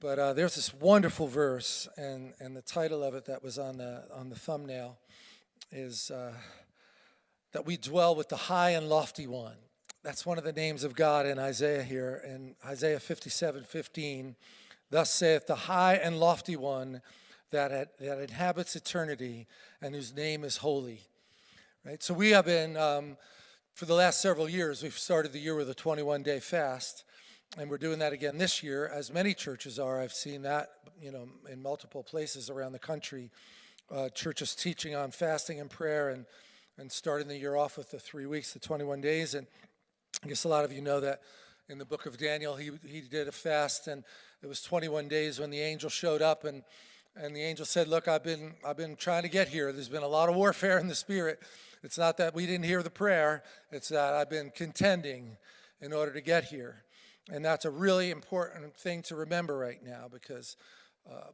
But uh, there's this wonderful verse, and, and the title of it that was on the, on the thumbnail is uh, that we dwell with the high and lofty one. That's one of the names of God in Isaiah here. In Isaiah 57, 15, thus saith the high and lofty one that, that inhabits eternity and whose name is holy. Right? So we have been, um, for the last several years, we've started the year with a 21-day fast, and we're doing that again this year, as many churches are. I've seen that, you know, in multiple places around the country. Uh, churches teaching on fasting and prayer and, and starting the year off with the three weeks, the 21 days. And I guess a lot of you know that in the book of Daniel, he, he did a fast and it was 21 days when the angel showed up and, and the angel said, look, I've been, I've been trying to get here. There's been a lot of warfare in the spirit. It's not that we didn't hear the prayer. It's that I've been contending in order to get here. And that's a really important thing to remember right now because uh,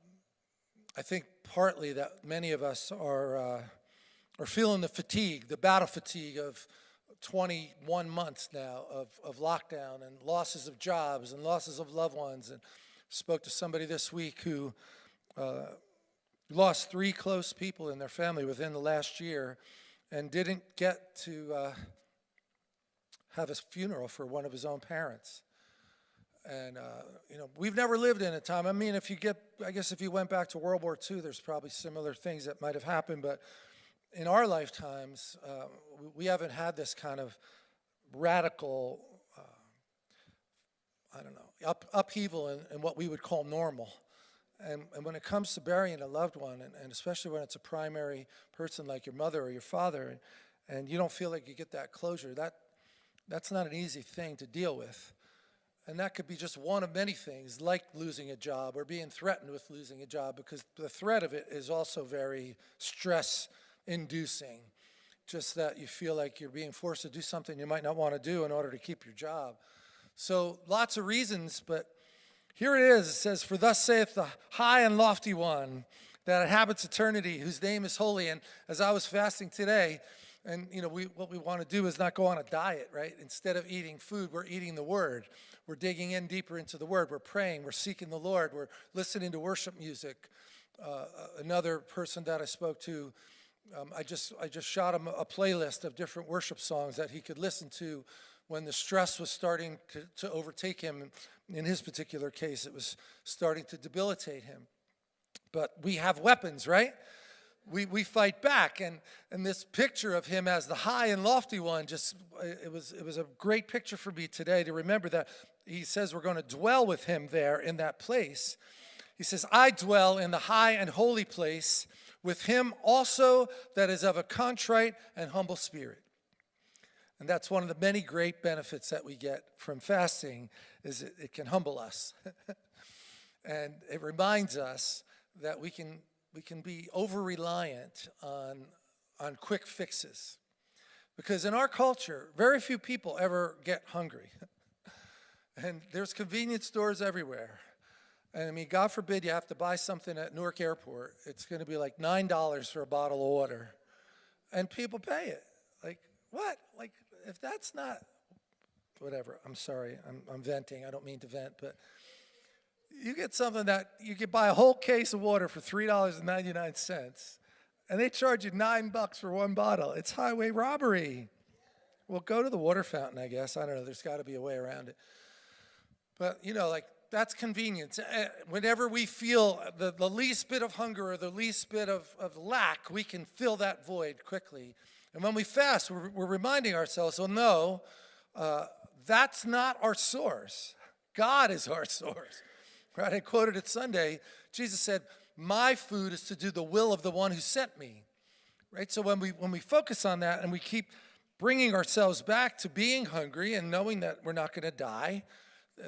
I think partly that many of us are, uh, are feeling the fatigue, the battle fatigue of 21 months now of, of lockdown and losses of jobs and losses of loved ones. And spoke to somebody this week who uh, lost three close people in their family within the last year and didn't get to uh, have a funeral for one of his own parents. And, uh, you know, we've never lived in a time, I mean, if you get, I guess if you went back to World War II, there's probably similar things that might have happened, but in our lifetimes, uh, we haven't had this kind of radical, uh, I don't know, up, upheaval in, in, what we would call normal. And, and, when it comes to burying a loved one, and, and, especially when it's a primary person like your mother or your father, and, and you don't feel like you get that closure, that, that's not an easy thing to deal with. And that could be just one of many things, like losing a job or being threatened with losing a job, because the threat of it is also very stress inducing. Just that you feel like you're being forced to do something you might not want to do in order to keep your job. So lots of reasons, but here it is. It says, For thus saith the high and lofty one that inhabits eternity, whose name is holy. And as I was fasting today, and you know, we, what we want to do is not go on a diet, right? Instead of eating food, we're eating the word. We're digging in deeper into the word. We're praying. We're seeking the Lord. We're listening to worship music. Uh, another person that I spoke to um, I just I just shot him a playlist of different worship songs that he could listen to when the stress was starting to, to overtake him. In his particular case, it was starting to debilitate him. But we have weapons, right? We, we fight back, and, and this picture of him as the high and lofty one, just it was, it was a great picture for me today to remember that he says we're going to dwell with him there in that place. He says, I dwell in the high and holy place with him also that is of a contrite and humble spirit. And that's one of the many great benefits that we get from fasting is it, it can humble us. and it reminds us that we can, we can be over-reliant on, on quick fixes. Because in our culture, very few people ever get hungry. and there's convenience stores everywhere. And I mean, God forbid you have to buy something at Newark Airport. It's going to be like $9 for a bottle of water. And people pay it. Like, what? Like, if that's not, whatever. I'm sorry. I'm, I'm venting. I don't mean to vent, but you get something that you could buy a whole case of water for $3.99 and they charge you nine bucks for one bottle. It's highway robbery. Well, go to the water fountain, I guess. I don't know. There's got to be a way around it. But, you know, like that's convenience. Uh, whenever we feel the, the least bit of hunger or the least bit of, of lack, we can fill that void quickly. And when we fast, we're, we're reminding ourselves, well, no, uh, that's not our source. God is our source. Right? I quoted it Sunday. Jesus said, my food is to do the will of the one who sent me. Right? So when we, when we focus on that and we keep bringing ourselves back to being hungry and knowing that we're not going to die,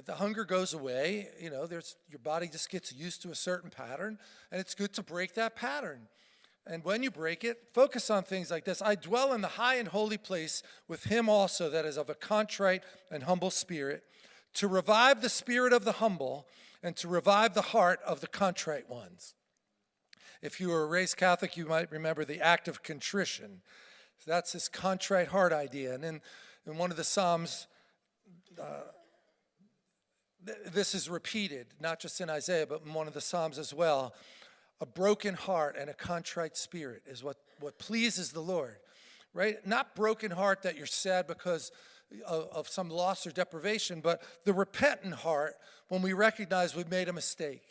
the hunger goes away, you know, there's, your body just gets used to a certain pattern, and it's good to break that pattern. And when you break it, focus on things like this. I dwell in the high and holy place with him also that is of a contrite and humble spirit, to revive the spirit of the humble and to revive the heart of the contrite ones. If you were raised Catholic, you might remember the act of contrition. So that's this contrite heart idea. And in, in one of the Psalms, uh, th- this is repeated, not just in Isaiah, but in one of the Psalms as well. A broken heart and a contrite spirit is what, what pleases the Lord, right? Not broken heart that you're sad because of, of some loss or deprivation, but the repentant heart when we recognize we've made a mistake.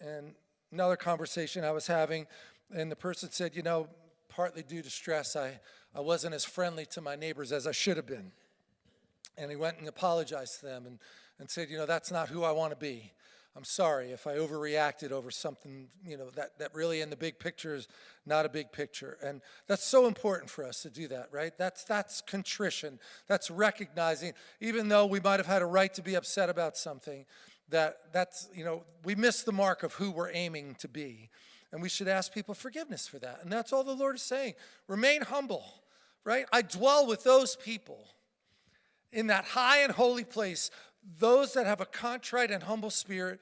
And another conversation I was having, and the person said, you know, partly due to stress, I, I wasn't as friendly to my neighbors as I should have been. And he went and apologized to them and, and said, you know, that's not who I want to be. I'm sorry if I overreacted over something, you know, that, that really in the big picture is not a big picture. And that's so important for us to do that, right? That's, that's contrition. That's recognizing, even though we might have had a right to be upset about something, that that's, you know, we missed the mark of who we're aiming to be. And we should ask people forgiveness for that. And that's all the Lord is saying. Remain humble, right? I dwell with those people in that high and holy place those that have a contrite and humble spirit.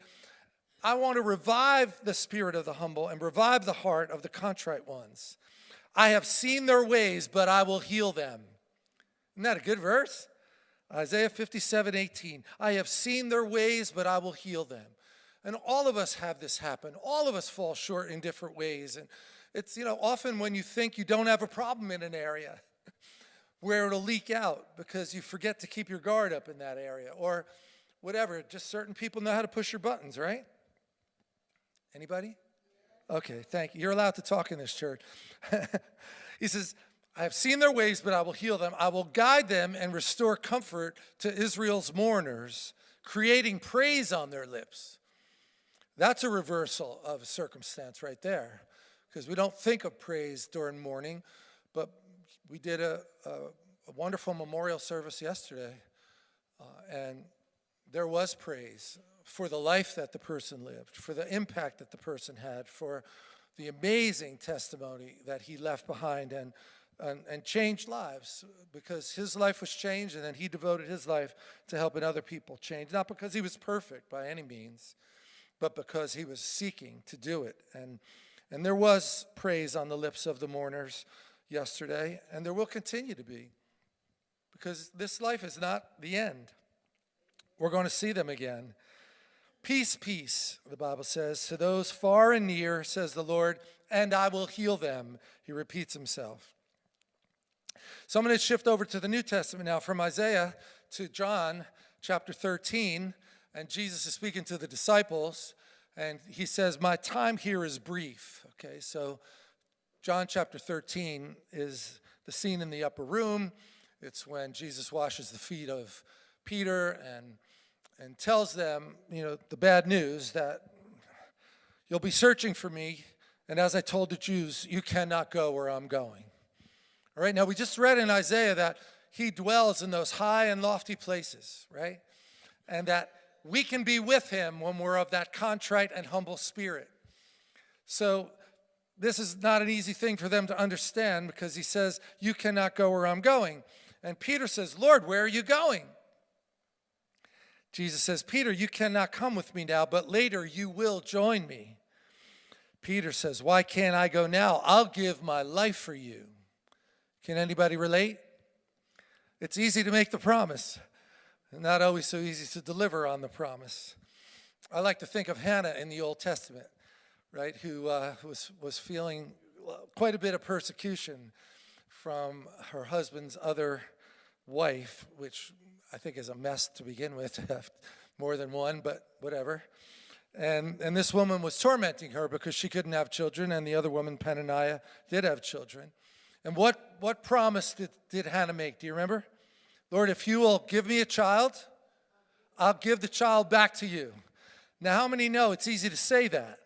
I want to revive the spirit of the humble and revive the heart of the contrite ones. I have seen their ways, but I will heal them. Isn't that a good verse? Isaiah 57, 18. I have seen their ways, but I will heal them. And all of us have this happen. All of us fall short in different ways. And it's, you know, often when you think you don't have a problem in an area, where it'll leak out because you forget to keep your guard up in that area or whatever. Just certain people know how to push your buttons, right? Anybody? Okay, thank you. You're allowed to talk in this church. he says, I have seen their ways, but I will heal them. I will guide them and restore comfort to Israel's mourners, creating praise on their lips. That's a reversal of circumstance right there, because we don't think of praise during mourning, but we did a, a, a wonderful memorial service yesterday, uh, and there was praise for the life that the person lived, for the impact that the person had, for the amazing testimony that he left behind and, and, and, changed lives because his life was changed and then he devoted his life to helping other people change. Not because he was perfect by any means, but because he was seeking to do it. And, and there was praise on the lips of the mourners yesterday, and there will continue to be because this life is not the end. We're going to see them again. Peace, peace, the Bible says, to those far and near, says the Lord, and I will heal them. He repeats himself. So I'm going to shift over to the New Testament now from Isaiah to John chapter 13. And Jesus is speaking to the disciples, and he says, My time here is brief. Okay, so John chapter 13 is the scene in the upper room. It's when Jesus washes the feet of Peter and, and tells them, you know, the bad news that you'll be searching for me, and as I told the Jews, you cannot go where I'm going. All right, now we just read in Isaiah that he dwells in those high and lofty places, right? And that we can be with him when we're of that contrite and humble spirit. So this is not an easy thing for them to understand because he says, You cannot go where I'm going. And Peter says, Lord, where are you going? Jesus says, Peter, you cannot come with me now, but later you will join me. Peter says, Why can't I go now? I'll give my life for you. Can anybody relate? It's easy to make the promise, not always so easy to deliver on the promise. I like to think of Hannah in the Old Testament right, who uh, was, was feeling quite a bit of persecution from her husband's other wife, which I think is a mess to begin with, more than one, but whatever. And, and this woman was tormenting her because she couldn't have children, and the other woman, Peninnah, did have children. And what, what promise did, did Hannah make? Do you remember? Lord, if you will give me a child, I'll give the child back to you. Now, how many know it's easy to say that?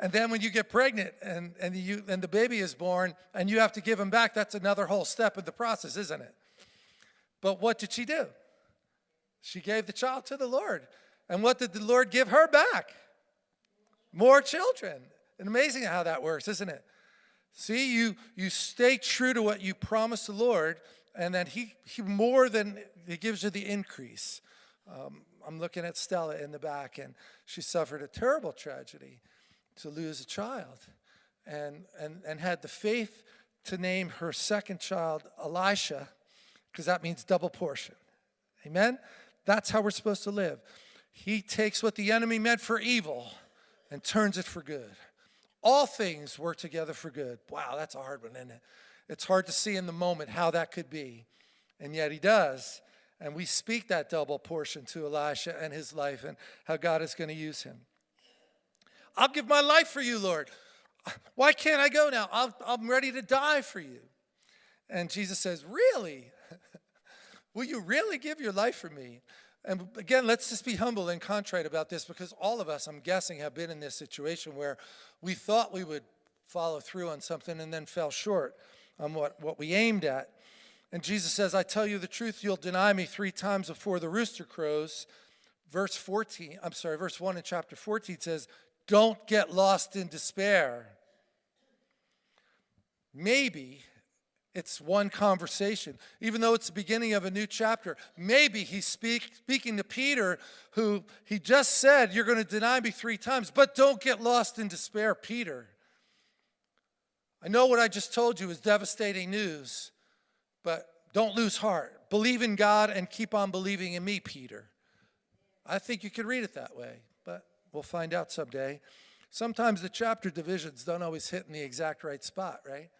And then when you get pregnant and, and, you, and the baby is born and you have to give him back, that's another whole step in the process, isn't it? But what did she do? She gave the child to the Lord. And what did the Lord give her back? More children. And amazing how that works, isn't it? See, you, you stay true to what you promised the Lord, and then he, he more than, he gives you the increase. Um, I'm looking at Stella in the back, and she suffered a terrible tragedy to lose a child and, and, and had the faith to name her second child Elisha because that means double portion. Amen? That's how we're supposed to live. He takes what the enemy meant for evil and turns it for good. All things work together for good. Wow, that's a hard one, isn't it? It's hard to see in the moment how that could be. And yet he does. And we speak that double portion to Elisha and his life and how God is going to use him. I'll give my life for you, Lord. Why can't I go now? i am ready to die for you. And Jesus says, Really? Will you really give your life for me? And again, let's just be humble and contrite about this because all of us, I'm guessing, have been in this situation where we thought we would follow through on something and then fell short on what, what we aimed at. And Jesus says, I tell you the truth, you'll deny me three times before the rooster crows. Verse 14, I'm sorry, verse 1 in chapter 14 says, Don't get lost in despair. Maybe it's one conversation. Even though it's the beginning of a new chapter, maybe he's speak, speaking to Peter, who he just said, You're going to deny me three times, but don't get lost in despair, Peter. I know what I just told you is devastating news, but don't lose heart. Believe in God and keep on believing in me, Peter. I think you could read it that way, we'll find out someday. Sometimes the chapter divisions don't always hit in the exact right spot, right?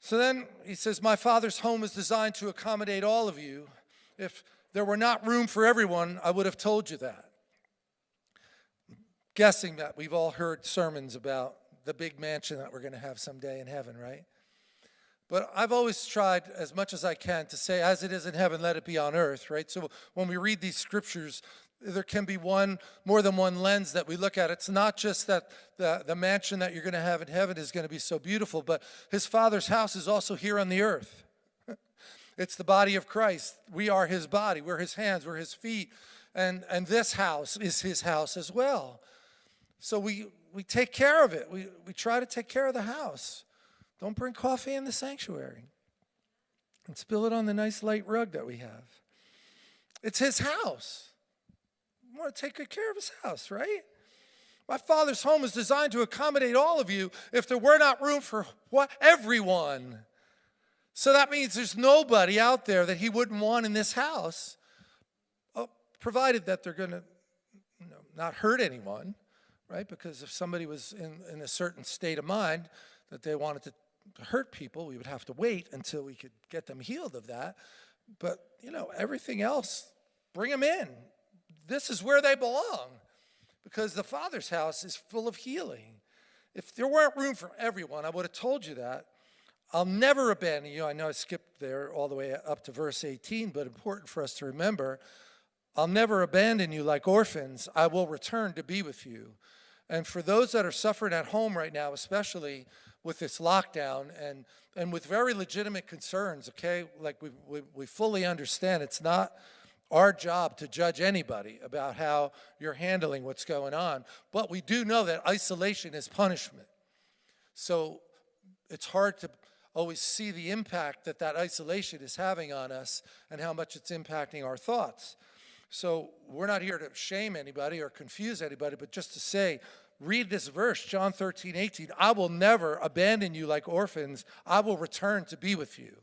So then he says, My Father's home is designed to accommodate all of you. If there were not room for everyone, I would have told you that. Guessing that we've all heard sermons about the big mansion that we're going to have someday in heaven, right? But I've always tried as much as I can to say, as it is in heaven, let it be on earth, right? So when we read these scriptures, there can be one, more than one lens that we look at. It's not just that the, the mansion that you're going to have in heaven is going to be so beautiful, but his father's house is also here on the earth. it's the body of Christ. We are his body. We're his hands. We're his feet. And, and this house is his house as well. So we, we take care of it. We, we try to take care of the house. Don't bring coffee in the sanctuary and spill it on the nice light rug that we have. It's his house want to take good care of his house, right? My father's home is designed to accommodate all of you if there were not room for what everyone. So that means there's nobody out there that he wouldn't want in this house, oh, provided that they're going to you know, not hurt anyone, right? Because if somebody was in, in a certain state of mind that they wanted to hurt people, we would have to wait until we could get them healed of that. But, you know, everything else, bring them in this is where they belong because the Father's house is full of healing. If there weren't room for everyone, I would have told you that. I'll never abandon you. I know I skipped there all the way up to verse 18, but important for us to remember. I'll never abandon you like orphans. I will return to be with you. And for those that are suffering at home right now, especially with this lockdown and, and with very legitimate concerns, okay, like we, we, we fully understand it's not our job to judge anybody about how you're handling what's going on. But we do know that isolation is punishment. So it's hard to always see the impact that that isolation is having on us and how much it's impacting our thoughts. So we're not here to shame anybody or confuse anybody, but just to say, read this verse, John 13, 18, I will never abandon you like orphans. I will return to be with you.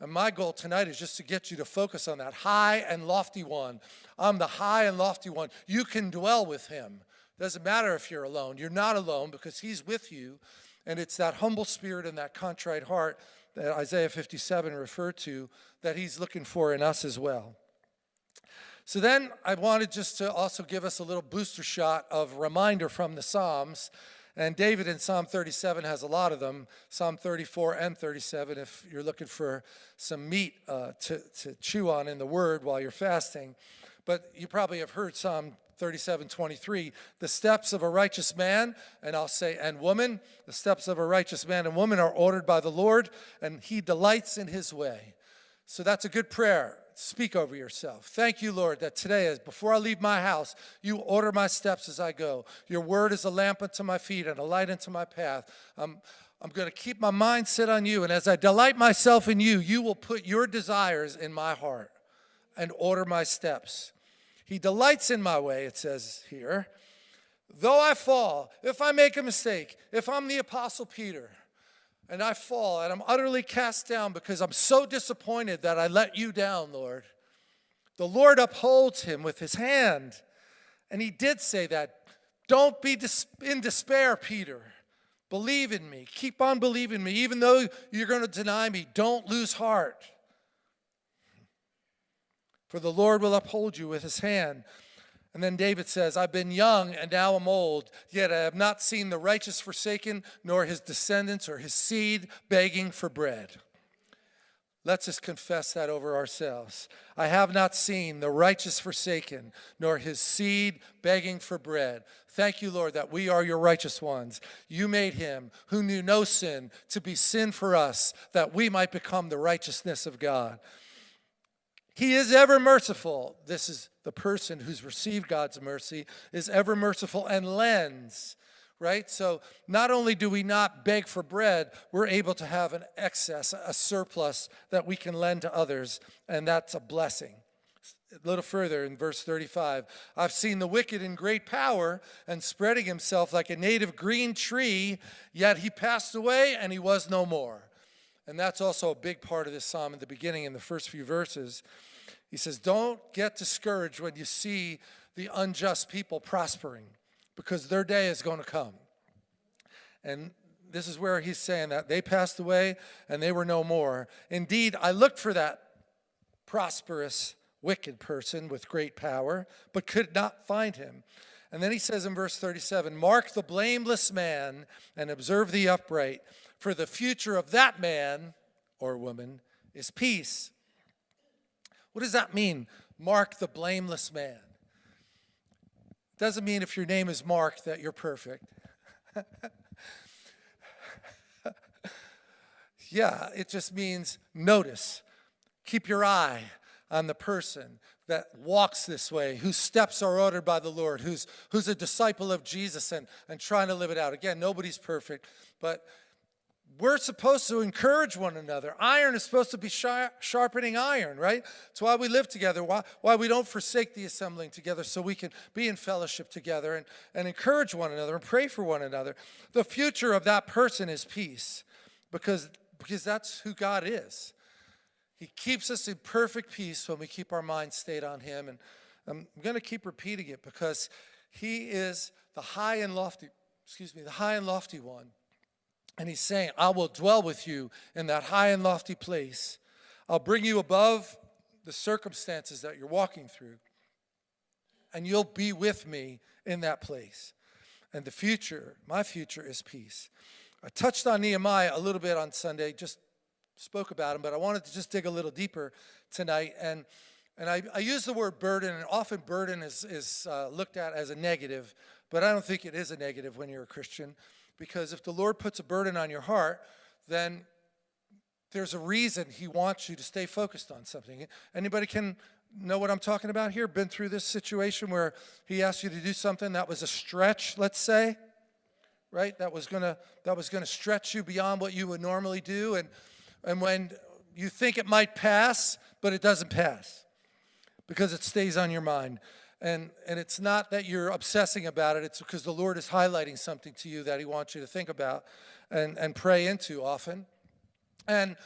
And my goal tonight is just to get you to focus on that high and lofty one. I'm the high and lofty one. You can dwell with him. Doesn't matter if you're alone. You're not alone because he's with you. And it's that humble spirit and that contrite heart that Isaiah 57 referred to that he's looking for in us as well. So then I wanted just to also give us a little booster shot of reminder from the Psalms and David in Psalm 37 has a lot of them, Psalm 34 and 37, if you're looking for some meat uh, to, to chew on in the Word while you're fasting. But you probably have heard Psalm 37, 23, the steps of a righteous man, and I'll say, and woman, the steps of a righteous man and woman are ordered by the Lord, and he delights in his way. So that's a good prayer speak over yourself. Thank you, Lord, that today, as before I leave my house, you order my steps as I go. Your word is a lamp unto my feet and a light unto my path. I'm, I'm going to keep my mind set on you. And as I delight myself in you, you will put your desires in my heart and order my steps. He delights in my way, it says here. Though I fall, if I make a mistake, if I'm the Apostle Peter, and I fall and I'm utterly cast down because I'm so disappointed that I let you down, Lord. The Lord upholds him with his hand. And he did say that. Don't be in despair, Peter. Believe in me. Keep on believing me. Even though you're going to deny me, don't lose heart. For the Lord will uphold you with his hand. And then David says, I've been young and now I'm old, yet I have not seen the righteous forsaken, nor his descendants or his seed begging for bread. Let's just confess that over ourselves. I have not seen the righteous forsaken, nor his seed begging for bread. Thank you, Lord, that we are your righteous ones. You made him who knew no sin to be sin for us, that we might become the righteousness of God. He is ever merciful. This is the person who's received God's mercy, is ever merciful and lends right? So not only do we not beg for bread, we're able to have an excess, a surplus that we can lend to others, and that's a blessing. A little further in verse 35, I've seen the wicked in great power and spreading himself like a native green tree, yet he passed away and he was no more. And that's also a big part of this psalm in the beginning, in the first few verses. He says, Don't get discouraged when you see the unjust people prospering because their day is going to come. And this is where he's saying that they passed away and they were no more. Indeed, I looked for that prosperous, wicked person with great power, but could not find him. And then he says in verse 37, Mark the blameless man and observe the upright, for the future of that man or woman is peace. What does that mean? Mark the blameless man. Doesn't mean if your name is Mark that you're perfect. yeah, it just means notice. Keep your eye on the person that walks this way, whose steps are ordered by the Lord, who's, who's a disciple of Jesus and, and trying to live it out. Again, nobody's perfect, but we're supposed to encourage one another. Iron is supposed to be sharpening iron, right? That's why we live together, why, why we don't forsake the assembling together so we can be in fellowship together and, and encourage one another and pray for one another. The future of that person is peace because, because that's who God is. He keeps us in perfect peace when we keep our mind stayed on him. And I'm going to keep repeating it because he is the high and lofty, excuse me, the high and lofty one and he's saying, I will dwell with you in that high and lofty place. I'll bring you above the circumstances that you're walking through. And you'll be with me in that place. And the future, my future is peace. I touched on Nehemiah a little bit on Sunday, just spoke about him, but I wanted to just dig a little deeper tonight. And, and I, I use the word burden, and often burden is, is uh, looked at as a negative, but I don't think it is a negative when you're a Christian because if the Lord puts a burden on your heart, then there's a reason he wants you to stay focused on something. Anybody can know what I'm talking about here? Been through this situation where he asked you to do something that was a stretch, let's say, right? That was gonna that was gonna stretch you beyond what you would normally do, and and when you think it might pass, but it doesn't pass because it stays on your mind. And, and it's not that you're obsessing about it, it's because the Lord is highlighting something to you that he wants you to think about and, and pray into often. And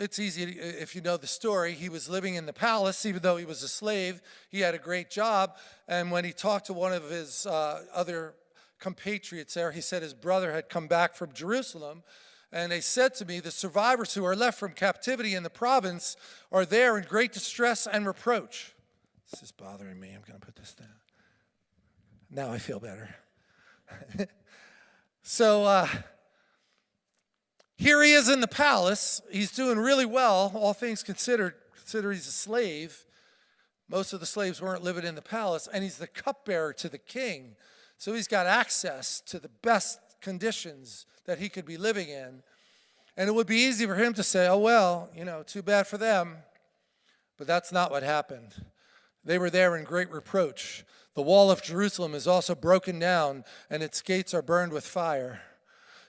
it's easy, if you know the story, he was living in the palace, even though he was a slave, he had a great job. And when he talked to one of his uh, other compatriots there, he said his brother had come back from Jerusalem. And they said to me, the survivors who are left from captivity in the province are there in great distress and reproach. This is bothering me. I'm going to put this down. Now I feel better. so uh, here he is in the palace. He's doing really well, all things considered. Consider he's a slave. Most of the slaves weren't living in the palace, and he's the cupbearer to the king. So he's got access to the best conditions that he could be living in. And it would be easy for him to say, oh, well, you know, too bad for them. But that's not what happened. They were there in great reproach. The wall of Jerusalem is also broken down, and its gates are burned with fire.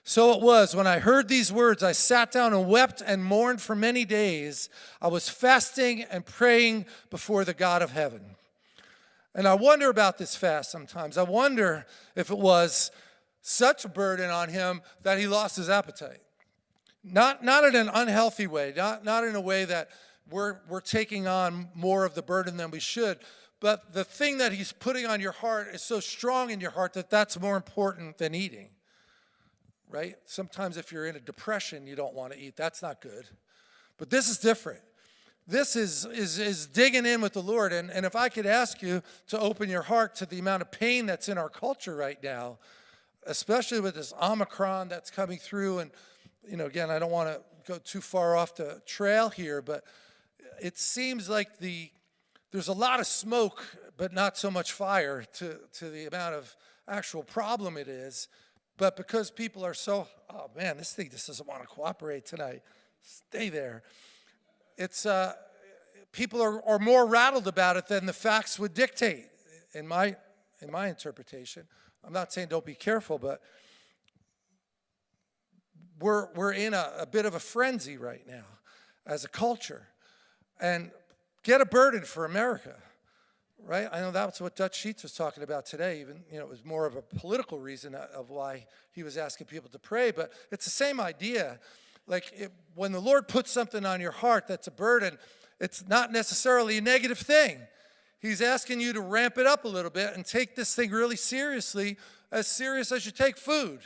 So it was, when I heard these words, I sat down and wept and mourned for many days. I was fasting and praying before the God of heaven. And I wonder about this fast sometimes. I wonder if it was such a burden on him that he lost his appetite. Not, not in an unhealthy way, not, not in a way that we're, we're taking on more of the burden than we should. But the thing that he's putting on your heart is so strong in your heart that that's more important than eating, right? Sometimes if you're in a depression, you don't want to eat. That's not good. But this is different. This is, is, is digging in with the Lord. And, and if I could ask you to open your heart to the amount of pain that's in our culture right now, especially with this Omicron that's coming through. And, you know, again, I don't want to go too far off the trail here, but it seems like the there's a lot of smoke, but not so much fire to, to the amount of actual problem it is. But because people are so, oh man, this thing just doesn't want to cooperate tonight. Stay there. It's, uh, people are, are more rattled about it than the facts would dictate, in my, in my interpretation. I'm not saying don't be careful, but we're, we're in a, a bit of a frenzy right now as a culture. And get a burden for America, right? I know that's what Dutch Sheets was talking about today. Even, you know, it was more of a political reason of why he was asking people to pray, but it's the same idea. Like it, when the Lord puts something on your heart that's a burden, it's not necessarily a negative thing. He's asking you to ramp it up a little bit and take this thing really seriously, as serious as you take food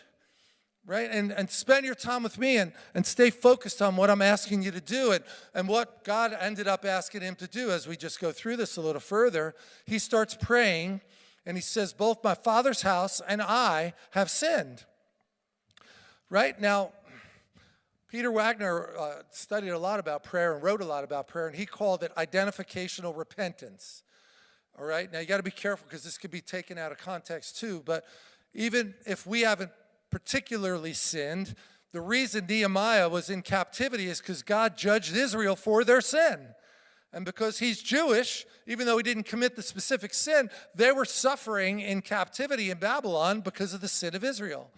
right? And, and spend your time with me and, and stay focused on what I'm asking you to do and, and what God ended up asking him to do as we just go through this a little further. He starts praying and he says, both my father's house and I have sinned. Right? Now, Peter Wagner uh, studied a lot about prayer and wrote a lot about prayer, and he called it identificational repentance. All right? Now, you got to be careful because this could be taken out of context too, but even if we haven't particularly sinned. The reason Nehemiah was in captivity is because God judged Israel for their sin. And because he's Jewish, even though he didn't commit the specific sin, they were suffering in captivity in Babylon because of the sin of Israel.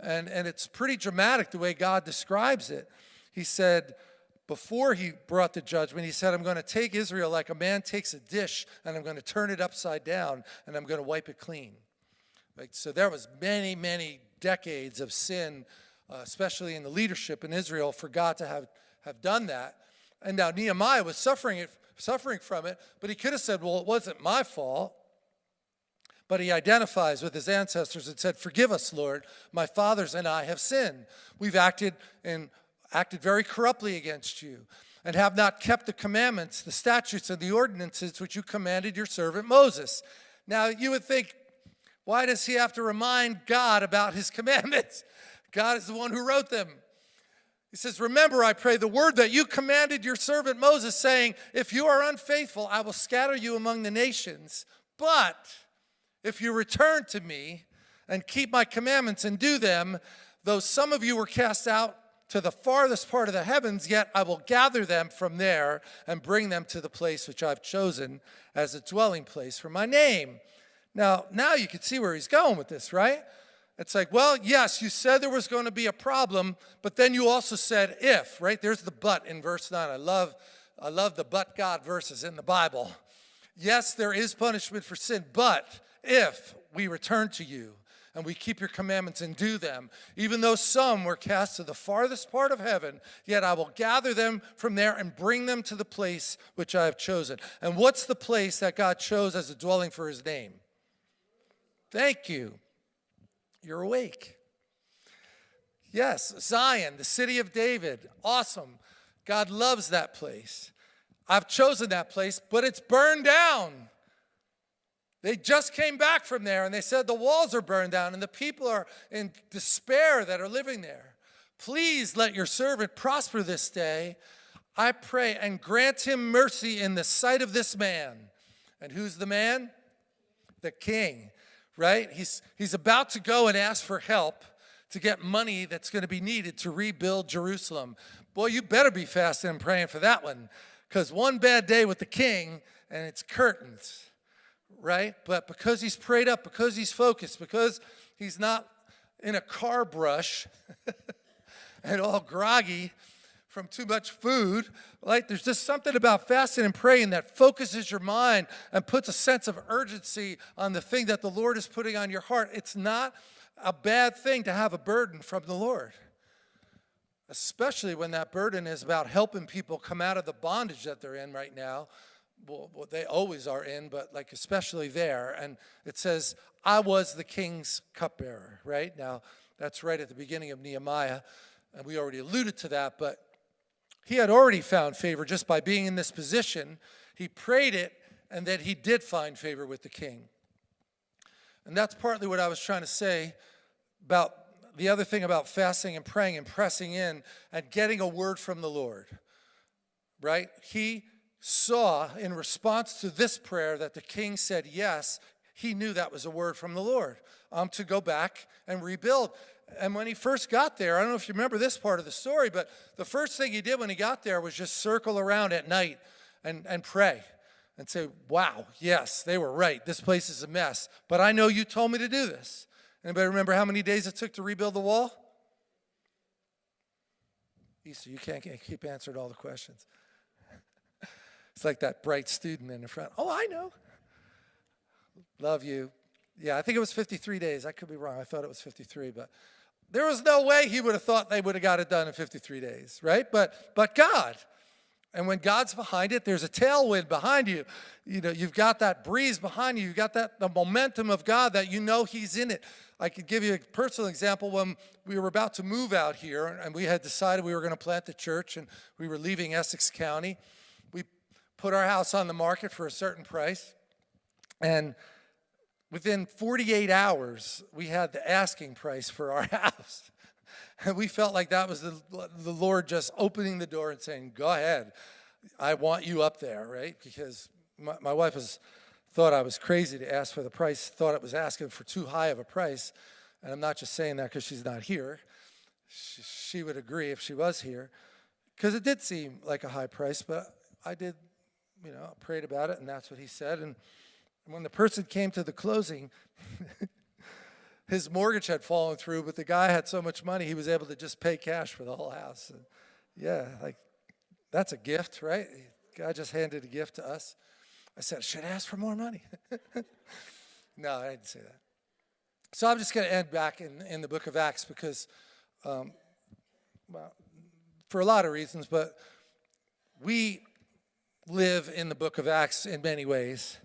And, and it's pretty dramatic the way God describes it. He said, before he brought the judgment, he said, I'm going to take Israel like a man takes a dish and I'm going to turn it upside down and I'm going to wipe it clean. So there was many, many decades of sin, uh, especially in the leadership in Israel, for God to have, have done that. And now Nehemiah was suffering, it, suffering from it, but he could have said, well, it wasn't my fault. But he identifies with his ancestors and said, forgive us, Lord. My fathers and I have sinned. We've acted and acted very corruptly against you and have not kept the commandments, the statutes, and the ordinances which you commanded your servant Moses. Now, you would think why does he have to remind God about his commandments? God is the one who wrote them. He says, Remember, I pray, the word that you commanded your servant Moses, saying, If you are unfaithful, I will scatter you among the nations. But if you return to me and keep my commandments and do them, though some of you were cast out to the farthest part of the heavens, yet I will gather them from there and bring them to the place which I've chosen as a dwelling place for my name. Now, now you can see where he's going with this, right? It's like, well, yes, you said there was going to be a problem, but then you also said if, right? There's the but in verse 9. I love, I love the but God verses in the Bible. Yes, there is punishment for sin, but if we return to you and we keep your commandments and do them, even though some were cast to the farthest part of heaven, yet I will gather them from there and bring them to the place which I have chosen. And what's the place that God chose as a dwelling for his name? Thank you. You're awake. Yes, Zion, the city of David. Awesome. God loves that place. I've chosen that place, but it's burned down. They just came back from there and they said the walls are burned down and the people are in despair that are living there. Please let your servant prosper this day, I pray, and grant him mercy in the sight of this man. And who's the man? The king right? He's, he's about to go and ask for help to get money that's going to be needed to rebuild Jerusalem. Boy, you better be fasting and praying for that one because one bad day with the king and it's curtains, right? But because he's prayed up, because he's focused, because he's not in a carb rush and all groggy, from too much food. Like there's just something about fasting and praying that focuses your mind and puts a sense of urgency on the thing that the Lord is putting on your heart. It's not a bad thing to have a burden from the Lord. especially when that burden is about helping people come out of the bondage that they're in right now. Well, well, they always are in, but like especially there. And it says, I was the king's cupbearer, right? Now, that's right at the beginning of Nehemiah, and we already alluded to that, but he had already found favor just by being in this position. He prayed it, and then he did find favor with the king. And that's partly what I was trying to say about the other thing about fasting and praying and pressing in and getting a word from the Lord, right? He saw in response to this prayer that the king said yes, he knew that was a word from the Lord um, to go back and rebuild. And when he first got there, I don't know if you remember this part of the story, but the first thing he did when he got there was just circle around at night and, and pray and say, wow, yes, they were right. This place is a mess. But I know you told me to do this. Anybody remember how many days it took to rebuild the wall? Easter, you can't keep answering all the questions. it's like that bright student in the front. Oh, I know. Love you. Yeah, I think it was 53 days. I could be wrong. I thought it was 53, but there was no way he would have thought they would have got it done in 53 days, right? But but God, and when God's behind it, there's a tailwind behind you. You know, you've got that breeze behind you. You've got that the momentum of God that you know He's in it. I could give you a personal example when we were about to move out here and we had decided we were going to plant the church and we were leaving Essex County. We put our house on the market for a certain price. And within 48 hours, we had the asking price for our house. And we felt like that was the, the Lord just opening the door and saying, go ahead, I want you up there, right? Because my, my wife was, thought I was crazy to ask for the price, thought it was asking for too high of a price. And I'm not just saying that because she's not here. She, she would agree if she was here. Because it did seem like a high price, but I did, you know, prayed about it, and that's what he said. And when the person came to the closing, his mortgage had fallen through, but the guy had so much money, he was able to just pay cash for the whole house. And yeah, like, that's a gift, right? God just handed a gift to us. I said, should I ask for more money? no, I didn't say that. So I'm just going to end back in, in the book of Acts because, um, well, for a lot of reasons, but we live in the book of Acts in many ways.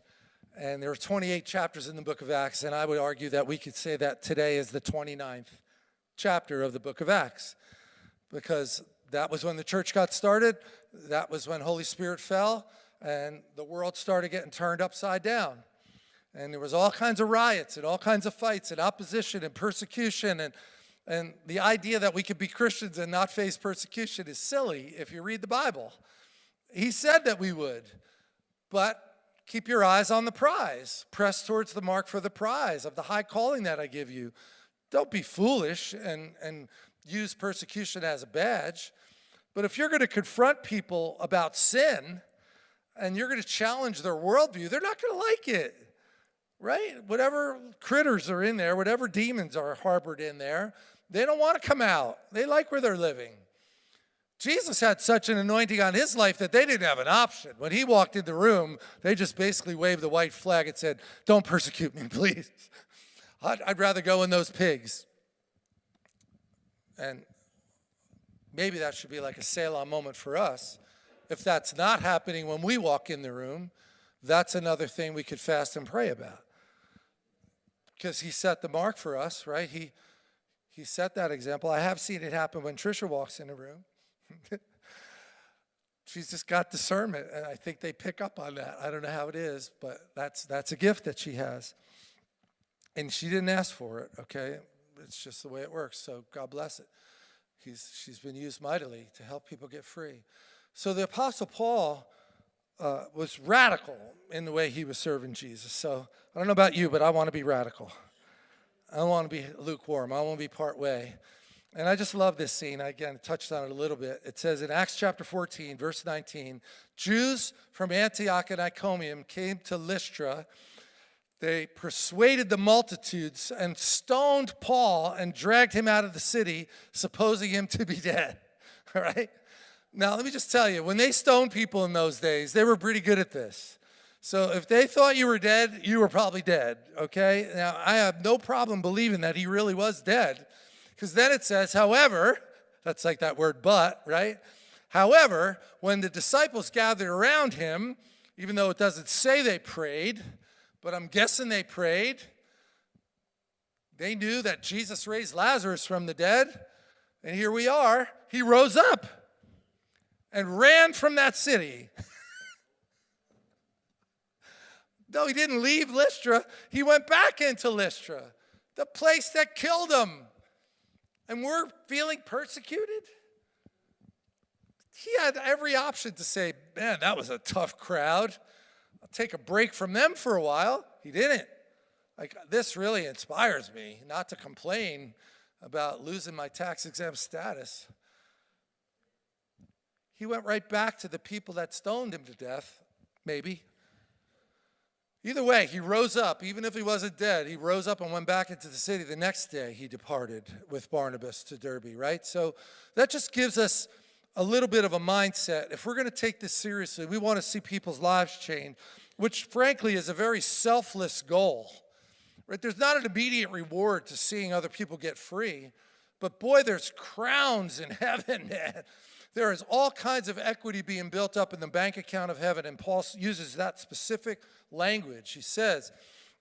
And there are 28 chapters in the book of Acts, and I would argue that we could say that today is the 29th chapter of the book of Acts because that was when the church got started, that was when Holy Spirit fell, and the world started getting turned upside down. And there was all kinds of riots and all kinds of fights and opposition and persecution and and the idea that we could be Christians and not face persecution is silly if you read the Bible. He said that we would, but Keep your eyes on the prize. Press towards the mark for the prize of the high calling that I give you. Don't be foolish and, and use persecution as a badge. But if you're going to confront people about sin and you're going to challenge their worldview, they're not going to like it, right? Whatever critters are in there, whatever demons are harbored in there, they don't want to come out. They like where they're living. Jesus had such an anointing on his life that they didn't have an option. When he walked in the room, they just basically waved the white flag and said, don't persecute me, please. I'd, I'd rather go in those pigs. And maybe that should be like a Selah moment for us. If that's not happening when we walk in the room, that's another thing we could fast and pray about. Because he set the mark for us, right? He, he set that example. I have seen it happen when Trisha walks in a room. She's just got discernment, and I think they pick up on that. I don't know how it is, but that's that's a gift that she has. And she didn't ask for it, okay? It's just the way it works, so God bless it. He's, she's been used mightily to help people get free. So the Apostle Paul uh, was radical in the way he was serving Jesus. So I don't know about you, but I want to be radical. I want to be lukewarm. I want to be part way. And I just love this scene. I, again, touched on it a little bit. It says in Acts chapter 14, verse 19, Jews from Antioch and Iconium came to Lystra. They persuaded the multitudes and stoned Paul and dragged him out of the city, supposing him to be dead. All right? Now, let me just tell you, when they stoned people in those days, they were pretty good at this. So if they thought you were dead, you were probably dead, okay? Now, I have no problem believing that he really was dead because then it says, however, That's like that word but, right? However, when the disciples gathered around him, even though it doesn't say they prayed, but I'm guessing they prayed, they knew that Jesus raised Lazarus from the dead. And here we are. He rose up and ran from that city. no, he didn't leave Lystra. He went back into Lystra, the place that killed him. And we're feeling persecuted? He had every option to say, man, that was a tough crowd. I'll take a break from them for a while. He didn't. Like, this really inspires me not to complain about losing my tax exempt status. He went right back to the people that stoned him to death, maybe. Either way, he rose up. Even if he wasn't dead, he rose up and went back into the city. The next day, he departed with Barnabas to Derbe, right? So that just gives us a little bit of a mindset. If we're going to take this seriously, we want to see people's lives change, which frankly is a very selfless goal. Right? There's not an immediate reward to seeing other people get free, but boy, there's crowns in heaven, man. There is all kinds of equity being built up in the bank account of heaven, and Paul uses that specific language. He says,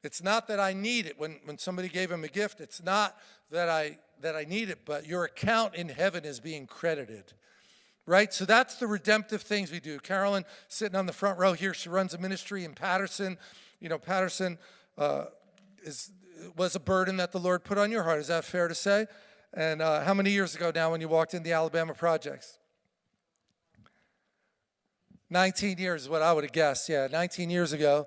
it's not that I need it. When, when somebody gave him a gift, it's not that I, that I need it, but your account in heaven is being credited right? So that's the redemptive things we do. Carolyn sitting on the front row here, she runs a ministry in Paterson. You know, Paterson uh, is, was a burden that the Lord put on your heart. Is that fair to say? And uh, how many years ago now when you walked in the Alabama projects? 19 years is what I would have guessed. Yeah, 19 years ago,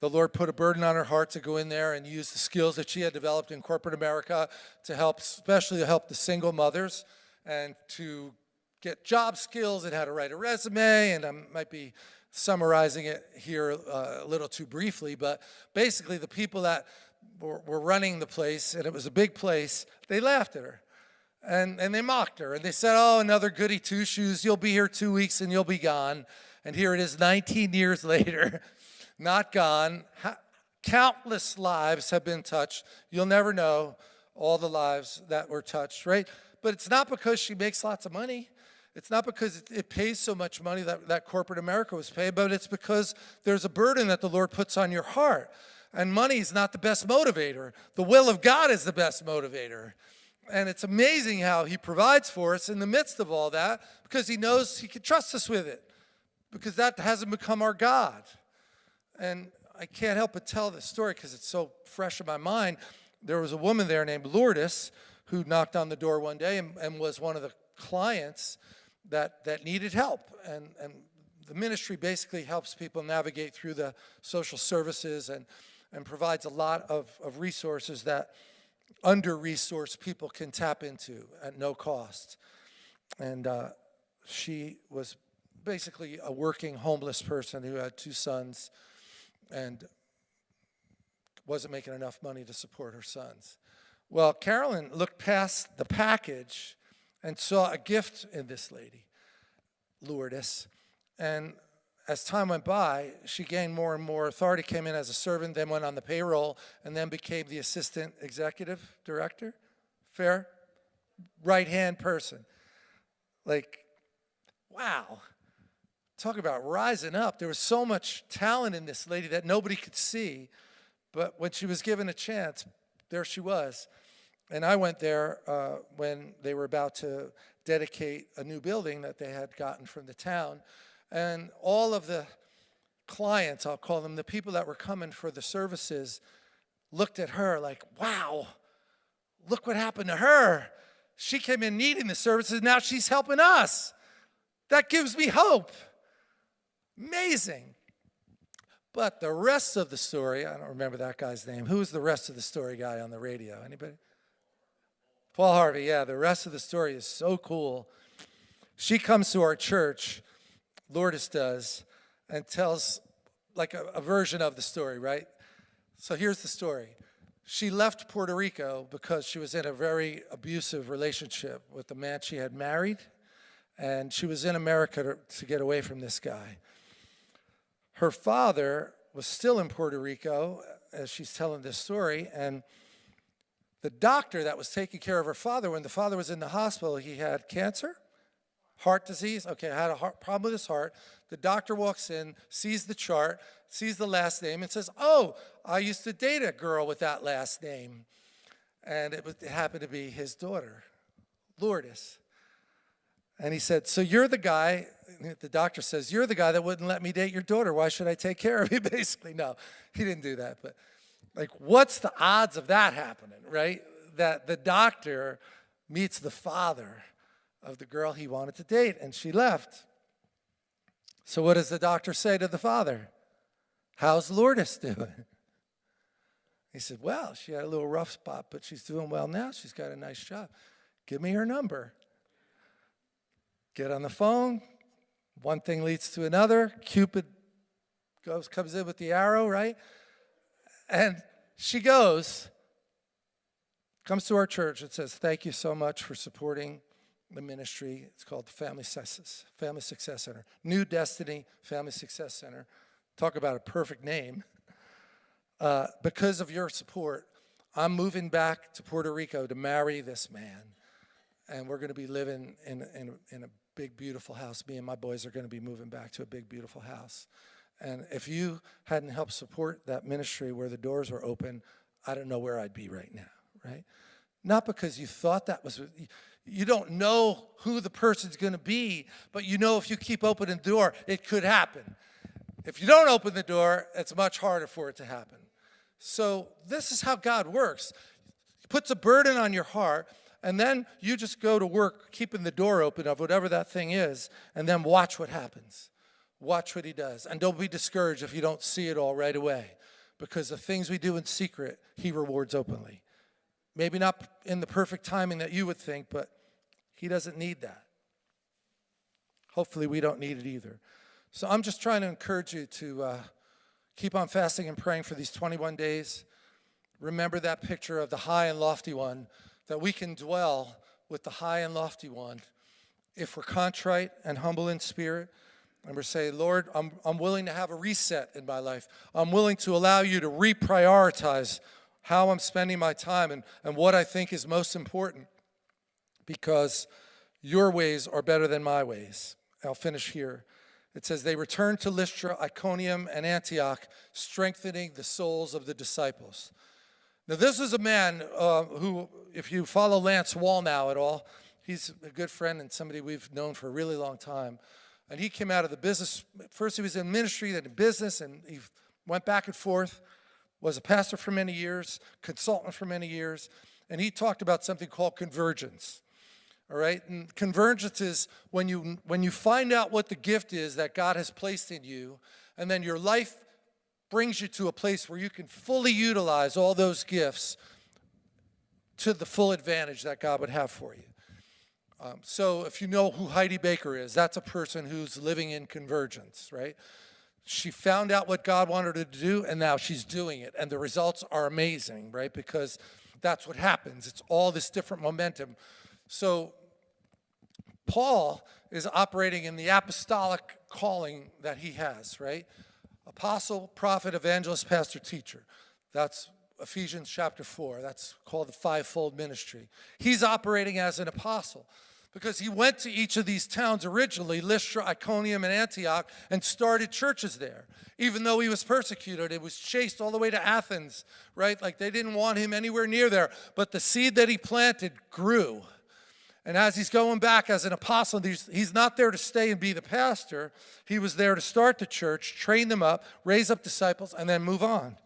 the Lord put a burden on her heart to go in there and use the skills that she had developed in corporate America to help, especially to help the single mothers and to get job skills and how to write a resume. And I might be summarizing it here uh, a little too briefly, but basically the people that were, were running the place, and it was a big place, they laughed at her. And, and they mocked her. And they said, oh, another goody two-shoes. You'll be here two weeks and you'll be gone. And here it is 19 years later, not gone. Countless lives have been touched. You'll never know all the lives that were touched, right? But it's not because she makes lots of money. It's not because it, pays so much money that, that corporate America was paid, but it's because there's a burden that the Lord puts on your heart. And money is not the best motivator. The will of God is the best motivator. And it's amazing how he provides for us in the midst of all that because he knows he can trust us with it because that hasn't become our God. And I can't help but tell this story because it's so fresh in my mind. There was a woman there named Lourdes who knocked on the door one day and, and was one of the clients that, that needed help. And, and the ministry basically helps people navigate through the social services and, and provides a lot of, of resources that under-resourced people can tap into at no cost. And uh, she was basically a working homeless person who had two sons and wasn't making enough money to support her sons. Well, Carolyn looked past the package and saw a gift in this lady, Lourdes. And as time went by, she gained more and more authority, came in as a servant, then went on the payroll, and then became the assistant executive director. Fair? Right-hand person. Like, wow. Talk about rising up. There was so much talent in this lady that nobody could see, but when she was given a chance, there she was. And I went there uh, when they were about to dedicate a new building that they had gotten from the town. And all of the clients, I'll call them, the people that were coming for the services, looked at her like, wow, look what happened to her. She came in needing the services, now she's helping us. That gives me hope. Amazing. But the rest of the story, I don't remember that guy's name. Who was the rest of the story guy on the radio? Anybody? Paul Harvey, yeah, the rest of the story is so cool. She comes to our church, Lourdes does, and tells like a, a version of the story, right? So here's the story. She left Puerto Rico because she was in a very abusive relationship with the man she had married, and she was in America to, to get away from this guy. Her father was still in Puerto Rico, uh, as she's telling this story, and The doctor that was taking care of her father, when the father was in the hospital, he had cancer, heart disease. Okay, I had a heart, problem with his heart. The doctor walks in, sees the chart, sees the last name, and says, Oh, I used to date a girl with that last name. And it, was, it happened to be his daughter, Lourdes. And he said, So you're the guy, the doctor says, You're the guy that wouldn't let me date your daughter. Why should I take care of you? Basically, no, he didn't do that. But like, what's the odds of that happening, right? That the doctor meets the father of the girl he wanted to date, and she left. So what does the doctor say to the father? How's Lourdes doing? He said, Well, she had a little rough spot, but she's doing well now. She's got a nice job. Give me her number. Get on the phone. One thing leads to another. Cupid goes, comes in with the arrow, right? And she goes, comes to our church and says, Thank you so much for supporting the ministry. It's called the Family Success, Family Success Center. New Destiny Family Success Center. Talk about a perfect name. Uh, because of your support, I'm moving back to Puerto Rico to marry this man. And we're going to be living in, in, in a big, beautiful house. Me and my boys are going to be moving back to a big, beautiful house. And if you hadn't helped support that ministry where the doors were open, I don't know where I'd be right now, right? Not because you thought that was, you don't know who the person's going to be, but you know if you keep opening the door, it could happen. If you don't open the door, it's much harder for it to happen. So this is how God works. He puts a burden on your heart, and then you just go to work keeping the door open of whatever that thing is, and then watch what happens. Watch what he does. And don't be discouraged if you don't see it all right away, because the things we do in secret, he rewards openly. Maybe not in the perfect timing that you would think, but he doesn't need that. Hopefully, we don't need it either. So I'm just trying to encourage you to uh, keep on fasting and praying for these 21 days. Remember that picture of the high and lofty one, that we can dwell with the high and lofty one if we're contrite and humble in spirit. And we're saying, Lord, I'm, I'm willing to have a reset in my life. I'm willing to allow you to reprioritize how I'm spending my time and, and what I think is most important because your ways are better than my ways. I'll finish here. It says, They returned to Lystra, Iconium, and Antioch, strengthening the souls of the disciples. Now, this is a man uh, who, if you follow Lance Wallnau at all, he's a good friend and somebody we've known for a really long time. And he came out of the business. First, he was in ministry, then in business, and he went back and forth, was a pastor for many years, consultant for many years, and he talked about something called convergence all right? And convergence is when you, when you find out what the gift is that God has placed in you, and then your life brings you to a place where you can fully utilize all those gifts to the full advantage that God would have for you. Um, so if you know who Heidi Baker is, that's a person who's living in convergence, right? She found out what God wanted her to do, and now she's doing it. And the results are amazing, right? Because that's what happens. It's all this different momentum. So Paul is operating in the apostolic calling that he has, right? Apostle, prophet, evangelist, pastor, teacher. That's Ephesians chapter 4. That's called the fivefold ministry. He's operating as an apostle because he went to each of these towns originally, Lystra, Iconium, and Antioch, and started churches there. Even though he was persecuted, it was chased all the way to Athens, right? Like they didn't want him anywhere near there. But the seed that he planted grew. And as he's going back as an apostle, he's not there to stay and be the pastor. He was there to start the church, train them up, raise up disciples, and then move on.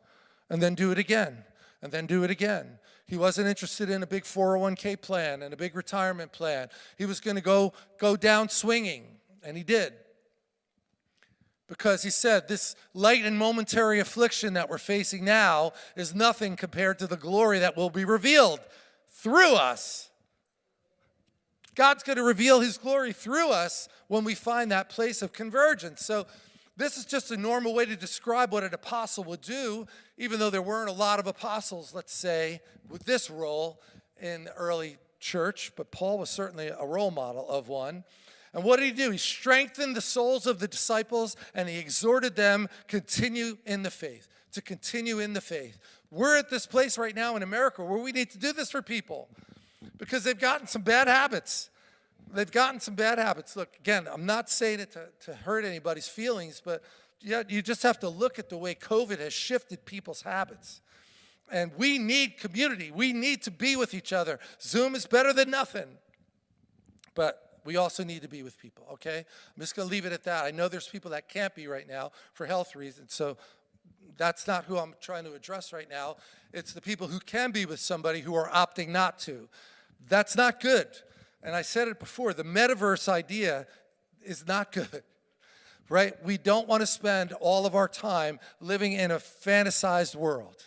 And then do it again. And then do it again. He wasn't interested in a big 401k plan and a big retirement plan. He was going to go, go down swinging, and he did. Because he said, this light and momentary affliction that we're facing now is nothing compared to the glory that will be revealed through us God's going to reveal his glory through us when we find that place of convergence. So this is just a normal way to describe what an apostle would do, even though there weren't a lot of apostles, let's say, with this role in the early church, but Paul was certainly a role model of one. And what did he do? He strengthened the souls of the disciples and he exhorted them continue in the faith, to continue in the faith. We're at this place right now in America where we need to do this for people because they've gotten some bad habits. They've gotten some bad habits. Look, again, I'm not saying it to, to hurt anybody's feelings, but yeah, you just have to look at the way COVID has shifted people's habits. And we need community. We need to be with each other. Zoom is better than nothing. But we also need to be with people, okay? I'm just to leave it at that. I know there's people that can't be right now for health reasons, so that's not who I'm trying to address right now. It's the people who can be with somebody who are opting not to. That's not good. And I said it before, the metaverse idea is not good, right? We don't want to spend all of our time living in a fantasized world.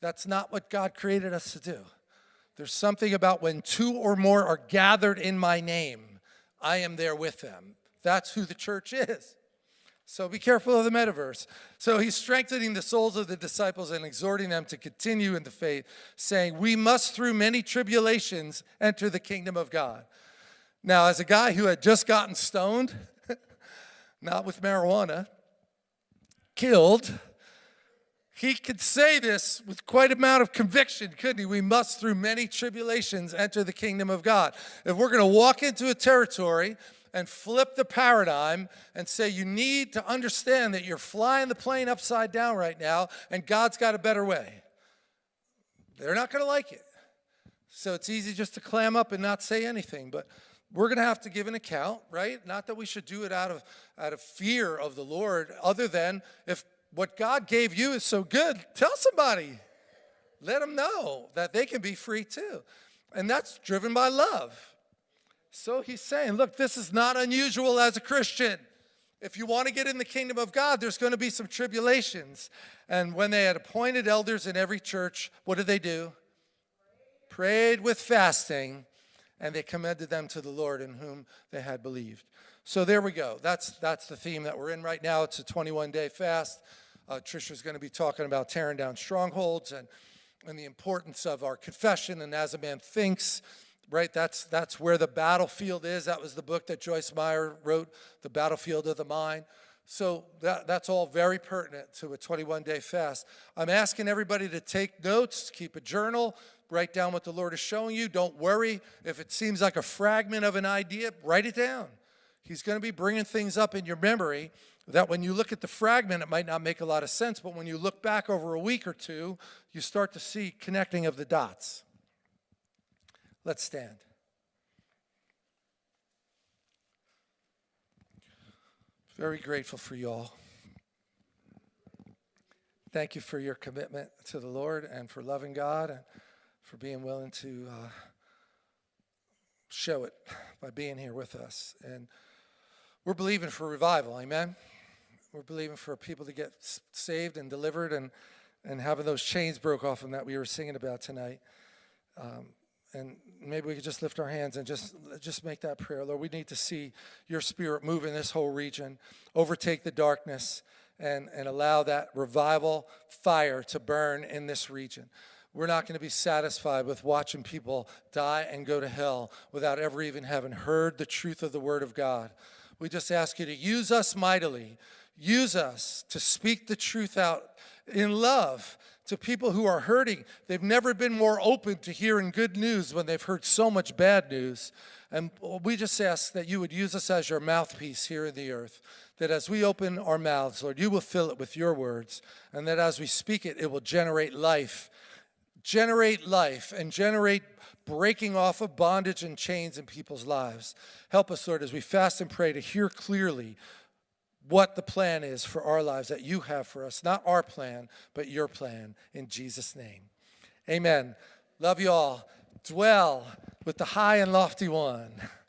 That's not what God created us to do. There's something about when two or more are gathered in my name, I am there with them. That's who the church is. So be careful of the metaverse. So he's strengthening the souls of the disciples and exhorting them to continue in the faith, saying, We must, through many tribulations, enter the kingdom of God. Now, as a guy who had just gotten stoned, not with marijuana, killed, he could say this with quite amount of conviction, couldn't he? We must, through many tribulations, enter the kingdom of God. If we're going to walk into a territory and flip the paradigm and say you need to understand that you're flying the plane upside down right now and God's got a better way, they're not going to like it. So it's easy just to clam up and not say anything. But we're going to have to give an account, right? Not that we should do it out of, out of fear of the Lord, other than if what God gave you is so good, tell somebody. Let them know that they can be free too. And that's driven by love. So he's saying, look, this is not unusual as a Christian. If you want to get in the kingdom of God, there's going to be some tribulations. And when they had appointed elders in every church, what did they do? Prayed with fasting, and they commended them to the Lord in whom they had believed. So there we go. That's, that's the theme that we're in right now. It's a 21-day fast. Uh, Trisha's going to be talking about tearing down strongholds and, and the importance of our confession and as a man thinks, right? That's, that's where the battlefield is. That was the book that Joyce Meyer wrote, The Battlefield of the Mind. So that, that's all very pertinent to a 21-day fast. I'm asking everybody to take notes, keep a journal, write down what the Lord is showing you. Don't worry if it seems like a fragment of an idea, write it down. He's going to be bringing things up in your memory that when you look at the fragment, it might not make a lot of sense, but when you look back over a week or two, you start to see connecting of the dots. Let's stand. Very grateful for you all. Thank you for your commitment to the Lord and for loving God and for being willing to uh, show it by being here with us. And we're believing for revival, amen? We're believing for people to get saved and delivered and, and having those chains broke off them that we were singing about tonight. Um, and maybe we could just lift our hands and just just make that prayer. Lord we need to see your spirit move in this whole region overtake the darkness and and allow that revival fire to burn in this region. We're not going to be satisfied with watching people die and go to hell without ever even having heard the truth of the word of god. We just ask you to use us mightily. Use us to speak the truth out in love to people who are hurting. They've never been more open to hearing good news when they've heard so much bad news. And we just ask that you would use us as your mouthpiece here in the earth, that as we open our mouths, Lord, you will fill it with your words, and that as we speak it, it will generate life, generate life, and generate breaking off of bondage and chains in people's lives. Help us, Lord, as we fast and pray to hear clearly what the plan is for our lives that you have for us. Not our plan, but your plan in Jesus' name. Amen. Love you all. Dwell with the high and lofty one.